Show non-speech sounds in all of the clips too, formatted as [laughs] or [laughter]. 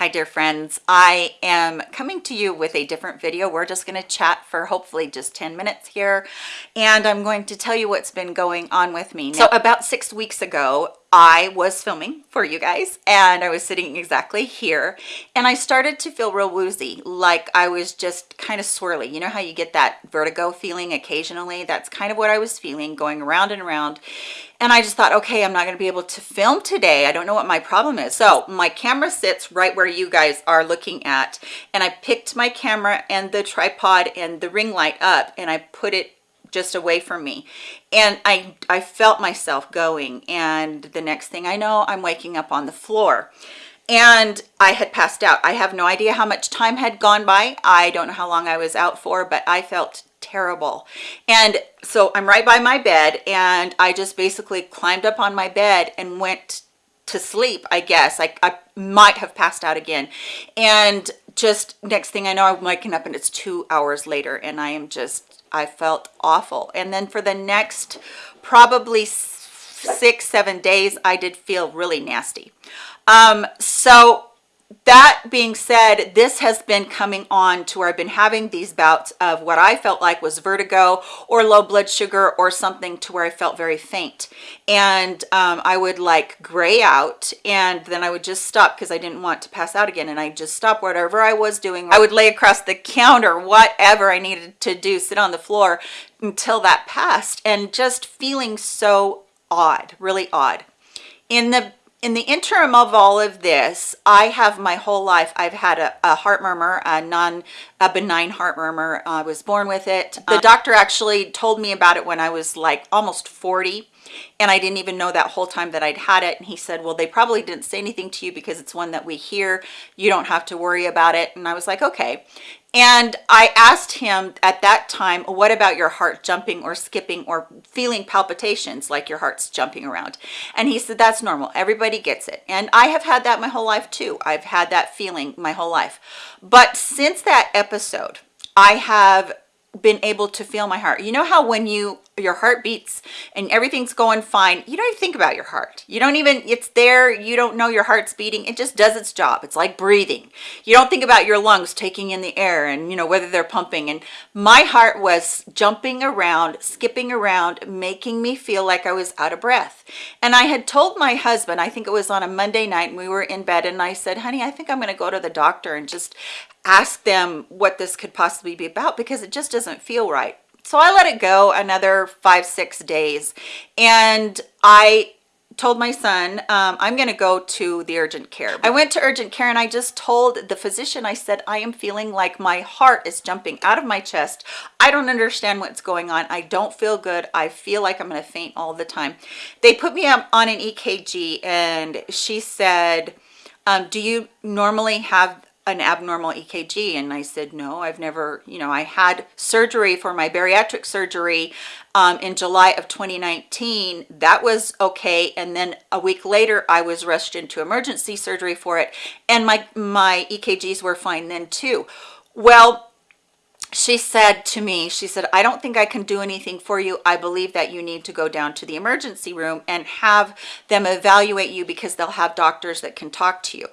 Hi dear friends, I am coming to you with a different video. We're just going to chat for hopefully just 10 minutes here and I'm going to tell you what's been going on with me. So about six weeks ago, I was filming for you guys and I was sitting exactly here and I started to feel real woozy like I was just kind of swirly. You know how you get that vertigo feeling occasionally? That's kind of what I was feeling going around and around and I just thought okay I'm not going to be able to film today. I don't know what my problem is. So my camera sits right where you guys are looking at and I picked my camera and the tripod and the ring light up and I put it just away from me. And i i felt myself going and the next thing i know i'm waking up on the floor. And i had passed out. I have no idea how much time had gone by. I don't know how long i was out for but i felt terrible. And so i'm right by my bed and i just basically climbed up on my bed and went to sleep i guess. I, I might have passed out again. And just next thing i know i'm waking up and it's two hours later and i am just I felt awful. And then for the next probably six, seven days, I did feel really nasty. Um, so that being said this has been coming on to where i've been having these bouts of what i felt like was vertigo or low blood sugar or something to where i felt very faint. And um, i would like gray out and then i would just stop because i didn't want to pass out again. And i just stop whatever i was doing. I would lay across the counter whatever i needed to do sit on the floor until that passed. And just feeling so odd really odd. In the in the interim of all of this i have my whole life i've had a, a heart murmur a non a benign heart murmur. I was born with it. The um, doctor actually told me about it when i was like almost 40 and I didn't even know that whole time that I'd had it and he said well they probably didn't say anything to you because it's one that we hear. You don't have to worry about it. And I was like okay and I asked him at that time, what about your heart jumping or skipping or feeling palpitations like your heart's jumping around? And he said, that's normal. Everybody gets it. And I have had that my whole life too. I've had that feeling my whole life. But since that episode, I have been able to feel my heart. You know how when you your heart beats and everything's going fine you don't even think about your heart. You don't even it's there you don't know your heart's beating. It just does its job. It's like breathing. You don't think about your lungs taking in the air and you know whether they're pumping. And my heart was jumping around skipping around making me feel like i was out of breath. And i had told my husband i think it was on a monday night we were in bed and i said honey i think i'm going to go to the doctor and just ask them what this could possibly be about because it just doesn't feel right so i let it go another five six days. And i told my son um, i'm going to go to the urgent care. I went to urgent care and i just told the physician i said i am feeling like my heart is jumping out of my chest. I don't understand what's going on. I don't feel good. I feel like i'm going to faint all the time. They put me up on an ekg and she said um, do you normally have an abnormal EKG and I said no I've never you know I had surgery for my bariatric surgery um, in July of 2019 that was okay and then a week later I was rushed into emergency surgery for it and my my EKGs were fine then too. Well she said to me she said I don't think I can do anything for you. I believe that you need to go down to the emergency room and have them evaluate you because they'll have doctors that can talk to you.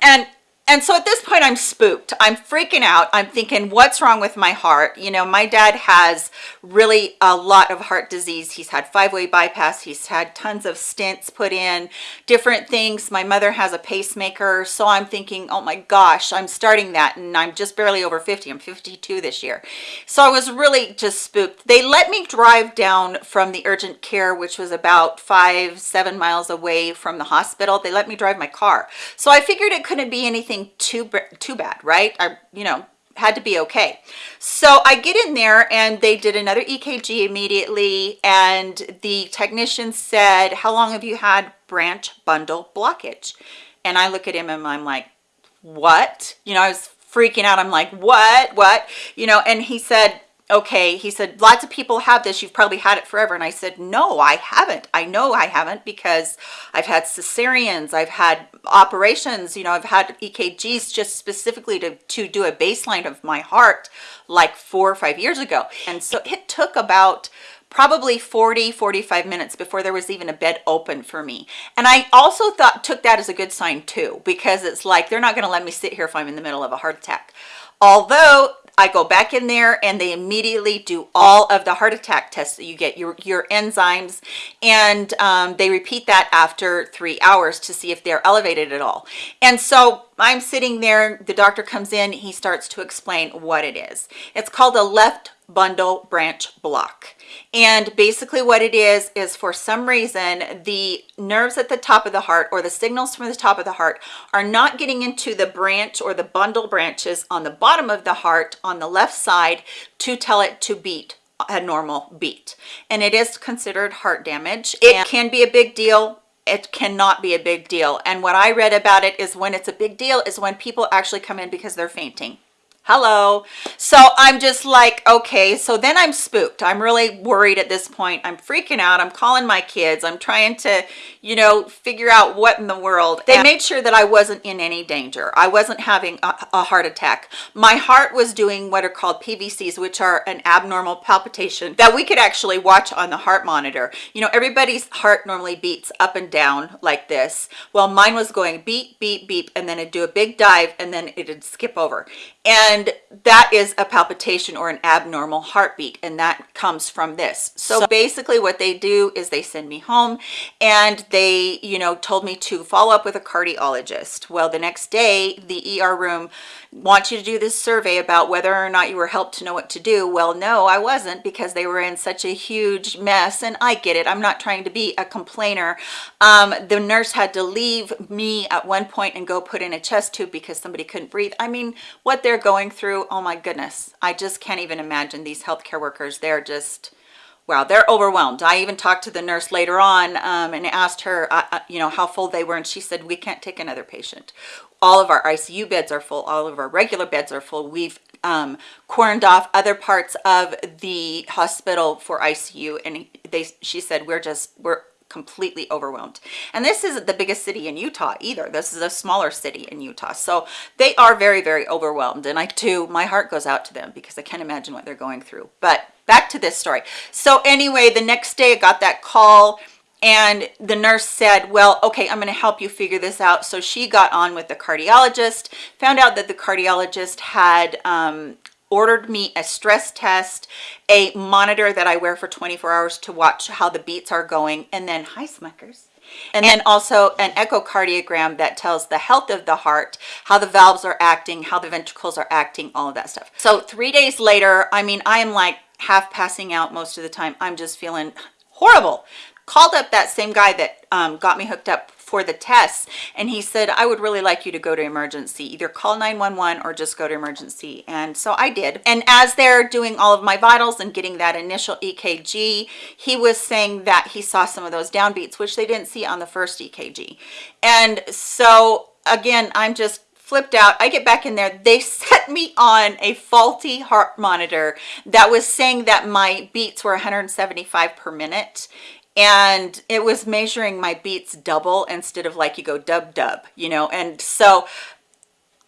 And and so at this point i'm spooked. I'm freaking out. I'm thinking what's wrong with my heart? You know my dad has really a lot of heart disease. He's had five-way bypass. He's had tons of stents put in different things. My mother has a pacemaker. So i'm thinking oh my gosh i'm starting that and i'm just barely over 50 i'm 52 this year. So i was really just spooked. They let me drive down from the urgent care which was about five seven miles away from the hospital. They let me drive my car. So i figured it couldn't be anything anything too too bad right? I you know had to be okay. So i get in there and they did another ekg immediately and the technician said how long have you had branch bundle blockage? And i look at him and i'm like what? You know i was freaking out. I'm like what? What? You know and he said okay he said lots of people have this. You've probably had it forever. And i said no i haven't. I know i haven't because i've had cesareans. I've had operations. You know i've had ekgs just specifically to to do a baseline of my heart like four or five years ago. And so it took about probably 40 45 minutes before there was even a bed open for me. And i also thought took that as a good sign too because it's like they're not going to let me sit here if i'm in the middle of a heart attack. Although I go back in there and they immediately do all of the heart attack tests that you get, your, your enzymes, and um, they repeat that after three hours to see if they're elevated at all. And so I'm sitting there, the doctor comes in, he starts to explain what it is. It's called a left bundle branch block. And basically what it is, is for some reason, the nerves at the top of the heart or the signals from the top of the heart are not getting into the branch or the bundle branches on the bottom of the heart on the left side to tell it to beat a normal beat. And it is considered heart damage. It can be a big deal it cannot be a big deal and what i read about it is when it's a big deal is when people actually come in because they're fainting hello. So i'm just like okay so then i'm spooked. I'm really worried at this point. I'm freaking out. I'm calling my kids. I'm trying to you know figure out what in the world. They made sure that i wasn't in any danger. I wasn't having a, a heart attack. My heart was doing what are called pvcs which are an abnormal palpitation that we could actually watch on the heart monitor. You know everybody's heart normally beats up and down like this. Well mine was going beep beep beep and then it'd do a big dive and then it'd skip over. And that is a palpitation or an abnormal heartbeat and that comes from this. So, basically what they do is they send me home and they you know told me to follow up with a cardiologist. Well the next day the er room wants you to do this survey about whether or not you were helped to know what to do. Well no i wasn't because they were in such a huge mess and i get it. I'm not trying to be a complainer. Um, the nurse had to leave me at one point and go put in a chest tube because somebody couldn't breathe. I mean what they're going through oh my goodness i just can't even imagine these healthcare workers. They're just wow they're overwhelmed. I even talked to the nurse later on um, and asked her uh, uh, you know how full they were and she said we can't take another patient. All of our icu beds are full. All of our regular beds are full. We've um, off other parts of the hospital for icu and they she said we're just we're completely overwhelmed. And this isn't the biggest city in utah either. This is a smaller city in utah. So they are very very overwhelmed. And i too my heart goes out to them because i can't imagine what they're going through. But back to this story. So anyway the next day i got that call and the nurse said well okay i'm going to help you figure this out. So she got on with the cardiologist found out that the cardiologist had um, ordered me a stress test, a monitor that I wear for 24 hours to watch how the beats are going, and then, hi Smuckers. And then also an echocardiogram that tells the health of the heart, how the valves are acting, how the ventricles are acting, all of that stuff. So three days later, I mean, I am like half passing out most of the time. I'm just feeling horrible. Called up that same guy that um, got me hooked up for the tests and he said i would really like you to go to emergency. Either call 911 or just go to emergency. And so i did. And as they're doing all of my vitals and getting that initial ekg he was saying that he saw some of those downbeats which they didn't see on the first ekg and so again i'm just flipped out. I get back in there. They [laughs] set me on a faulty heart monitor that was saying that my beats were 175 per minute and it was measuring my beats double instead of like you go dub dub you know and so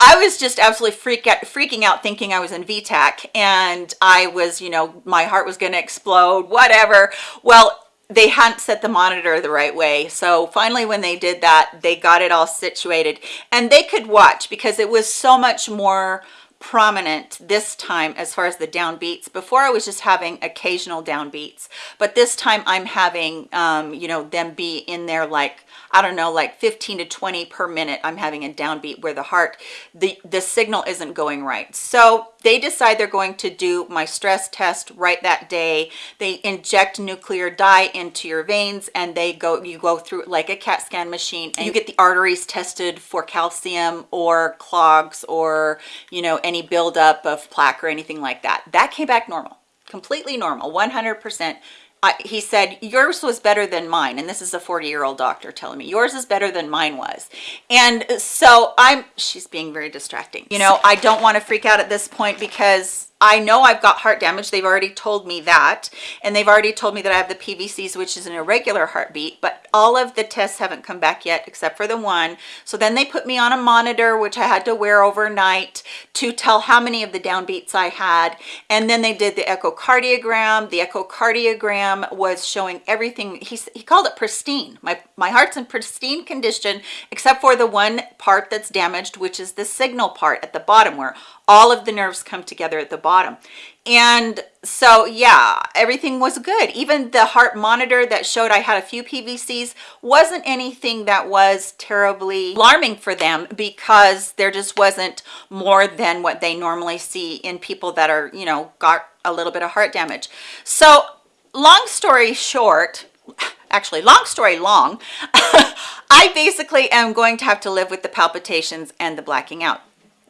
I was just absolutely freak out, freaking out thinking I was in V-tach and I was, you know, my heart was going to explode, whatever. Well, they hadn't set the monitor the right way. So finally, when they did that, they got it all situated and they could watch because it was so much more prominent this time as far as the downbeats. Before i was just having occasional downbeats but this time i'm having um you know them be in there like I don't know, like 15 to 20 per minute, I'm having a downbeat where the heart, the, the signal isn't going right. So they decide they're going to do my stress test right that day. They inject nuclear dye into your veins and they go, you go through like a CAT scan machine and you get the arteries tested for calcium or clogs or, you know, any buildup of plaque or anything like that. That came back normal, completely normal, 100% I, he said yours was better than mine and this is a 40 year old doctor telling me yours is better than mine was. And so i'm she's being very distracting. You know i don't want to freak out at this point because I know I've got heart damage. They've already told me that. And they've already told me that I have the PVCs, which is an irregular heartbeat, but all of the tests haven't come back yet except for the one. So then they put me on a monitor, which I had to wear overnight to tell how many of the downbeats I had. And then they did the echocardiogram. The echocardiogram was showing everything. He, he called it pristine. My, my heart's in pristine condition, except for the one part that's damaged, which is the signal part at the bottom where all of the nerves come together at the bottom and so yeah everything was good. Even the heart monitor that showed i had a few pvcs wasn't anything that was terribly alarming for them because there just wasn't more than what they normally see in people that are you know got a little bit of heart damage. So long story short actually long story long [laughs] i basically am going to have to live with the palpitations and the blacking out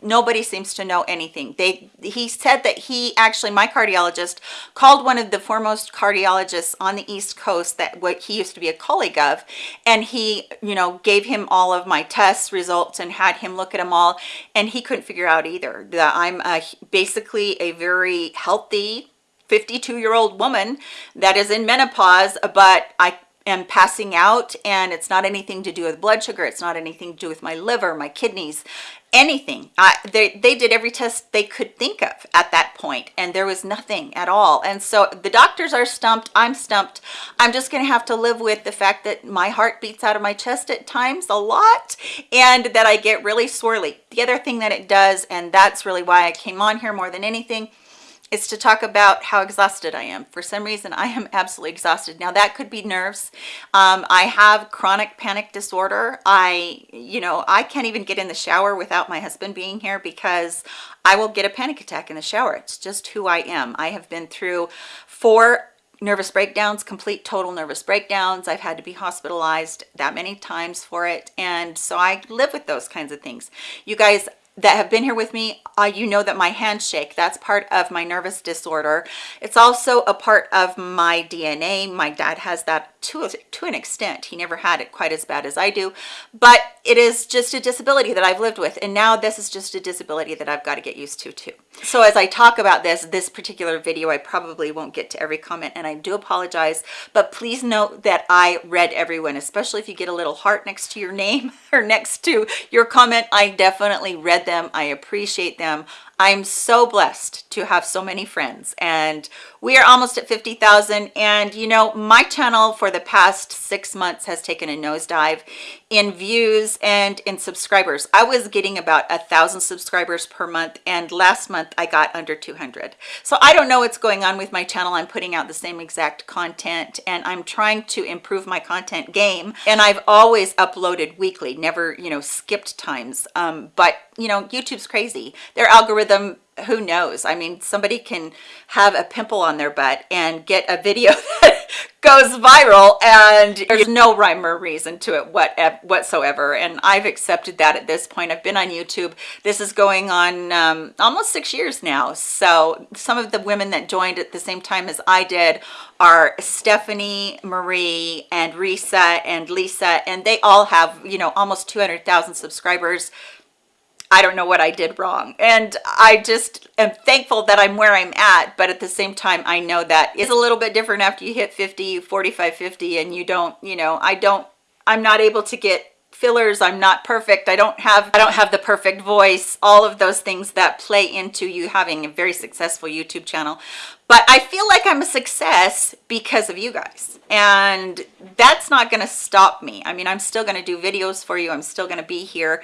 nobody seems to know anything. They he said that he actually my cardiologist called one of the foremost cardiologists on the east coast that what he used to be a colleague of and he you know gave him all of my test results and had him look at them all and he couldn't figure out either that i'm a, basically a very healthy 52 year old woman that is in menopause but i am passing out and it's not anything to do with blood sugar it's not anything to do with my liver my kidneys anything. I, they, they did every test they could think of at that point and there was nothing at all. And so the doctors are stumped i'm stumped. I'm just gonna have to live with the fact that my heart beats out of my chest at times a lot and that i get really swirly the other thing that it does and that's really why i came on here more than anything is to talk about how exhausted I am. For some reason, I am absolutely exhausted. Now that could be nerves. Um, I have chronic panic disorder. I, you know, I can't even get in the shower without my husband being here because I will get a panic attack in the shower. It's just who I am. I have been through four nervous breakdowns complete total nervous breakdowns i've had to be hospitalized that many times for it and so i live with those kinds of things you guys that have been here with me uh, you know that my hands shake that's part of my nervous disorder. It's also a part of my dna my dad has that to, to an extent. He never had it quite as bad as i do but it is just a disability that i've lived with and now this is just a disability that i've got to get used to too. So as i talk about this this particular video i probably won't get to every comment and i do apologize but please note that i read everyone especially if you get a little heart next to your name [laughs] or next to your comment i definitely read them i appreciate them i'm so blessed to have so many friends and we are almost at 50,000 and you know my channel for the past six months has taken a nosedive in views and in subscribers. I was getting about a thousand subscribers per month and last month i got under 200 so i don't know what's going on with my channel. I'm putting out the same exact content and i'm trying to improve my content game and i've always uploaded weekly never you know skipped times. Um, but you know youtube's crazy. Their algorithm who knows? I mean somebody can have a pimple on their butt and get a video [laughs] that goes viral and there's no rhyme or reason to it what whatsoever. And i've accepted that at this point. I've been on youtube. This is going on um, almost six years now. So some of the women that joined at the same time as i did are stephanie marie and risa and lisa and they all have you know almost 200,000 subscribers I don't know what I did wrong. And I just am thankful that I'm where I'm at. But at the same time, I know that it's a little bit different after you hit 50, 45, 50, and you don't, you know, I don't, I'm not able to get fillers i'm not perfect i don't have i don't have the perfect voice all of those things that play into you having a very successful youtube channel but i feel like i'm a success because of you guys. And that's not going to stop me. I mean i'm still going to do videos for you. I'm still going to be here.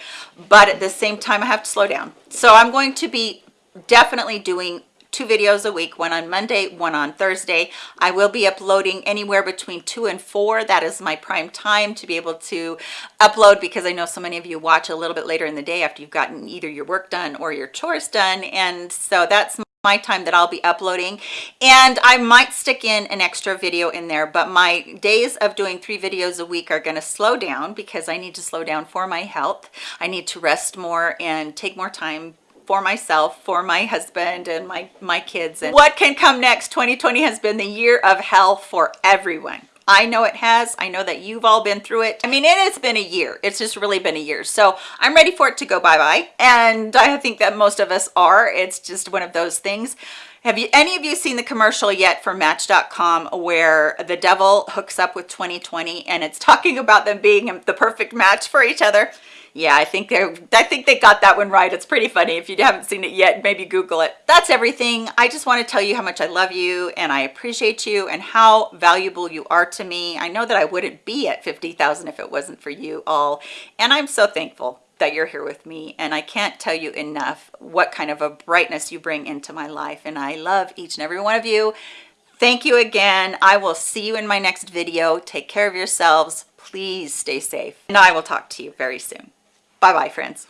But at the same time i have to slow down. So i'm going to be definitely doing two videos a week one on monday one on thursday. I will be uploading anywhere between two and four. That is my prime time to be able to upload because i know so many of you watch a little bit later in the day after you've gotten either your work done or your chores done. And so that's my time that I'll be uploading. And I might stick in an extra video in there but my days of doing three videos a week are going to slow down because I need to slow down for my health. I need to rest more and take more time for myself for my husband and my my kids. And what can come next? 2020 has been the year of hell for everyone I know it has. I know that you've all been through it. I mean, it has been a year. It's just really been a year. So I'm ready for it to go bye-bye. And I think that most of us are. It's just one of those things. Have you any of you seen the commercial yet for Match.com where the devil hooks up with 2020 and it's talking about them being the perfect match for each other? yeah i think they i think they got that one right. It's pretty funny. If you haven't seen it yet maybe google it. That's everything. I just want to tell you how much i love you and i appreciate you and how valuable you are to me. I know that i wouldn't be at 50,000 if it wasn't for you all and i'm so thankful that you're here with me and I can't tell you enough what kind of a brightness you bring into my life and I love each and every one of you. Thank you again. I will see you in my next video. Take care of yourselves. Please stay safe and I will talk to you very soon. Bye-bye, friends.